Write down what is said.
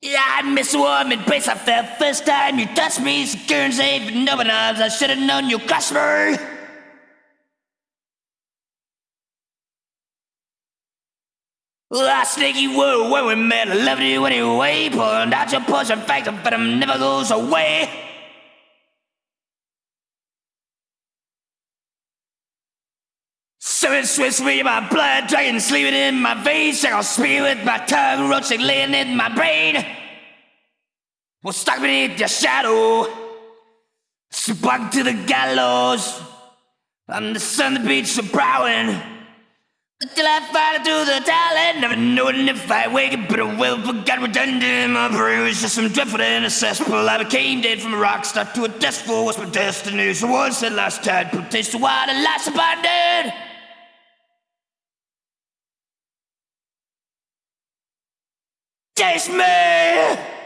Yeah, I miss a warm embrace I felt first time you touched me. Secure and safe with open arms. I should have known you me. Last sneaky word when we met. I loved you anyway. Pulling out your poison factor, but it never goes away. Seven Swiss in my blood, dragon sleeping in my veins. Check I'll speed with my tongue, roaching laying in my brain. Well, stuck beneath your shadow, spunk to the gallows. I'm the sun that beats the prowling. Till I it through the talent, never knowing if I wake up, but I will forget redundant in my brain. was just some dreadful in a cesspool. I became dead from a rock star to a death fool. What's my destiny? So once at last had put taste wild and last Taste me!